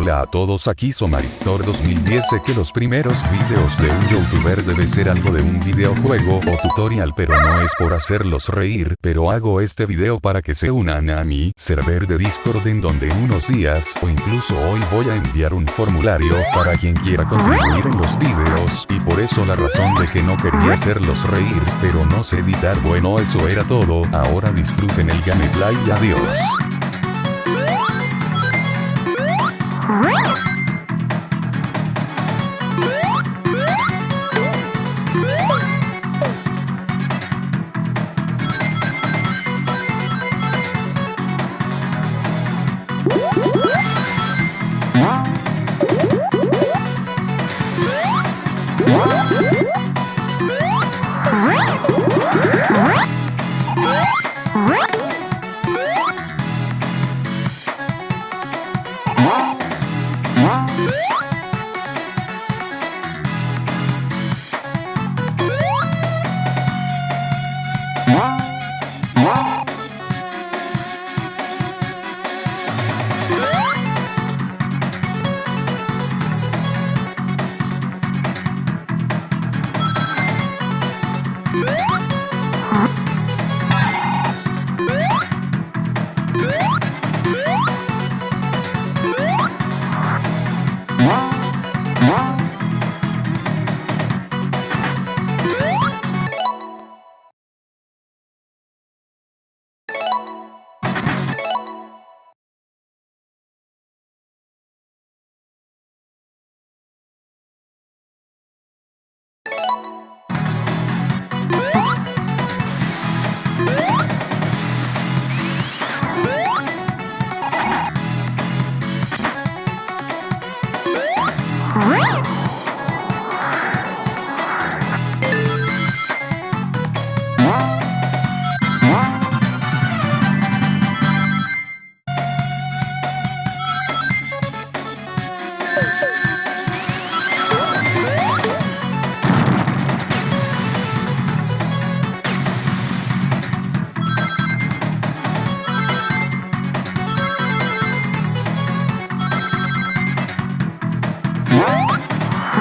Hola a todos aquí Somarictor 2010 sé que los primeros videos de un youtuber debe ser algo de un videojuego o tutorial pero no es por hacerlos reír, pero hago este video para que se unan a mi server de Discord en donde en unos días o incluso hoy voy a enviar un formulario para quien quiera contribuir en los videos y por eso la razón de que no quería hacerlos reír, pero no sé editar bueno eso era todo, ahora disfruten el gameplay y adiós. Great! Uh-huh. Música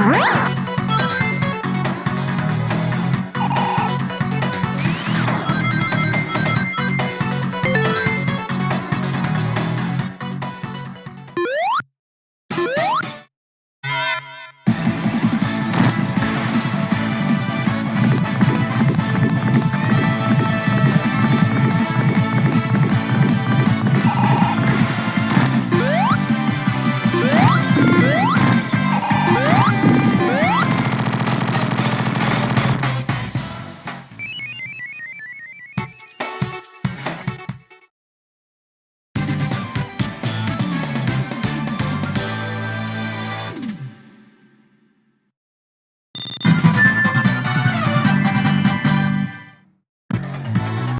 Woo!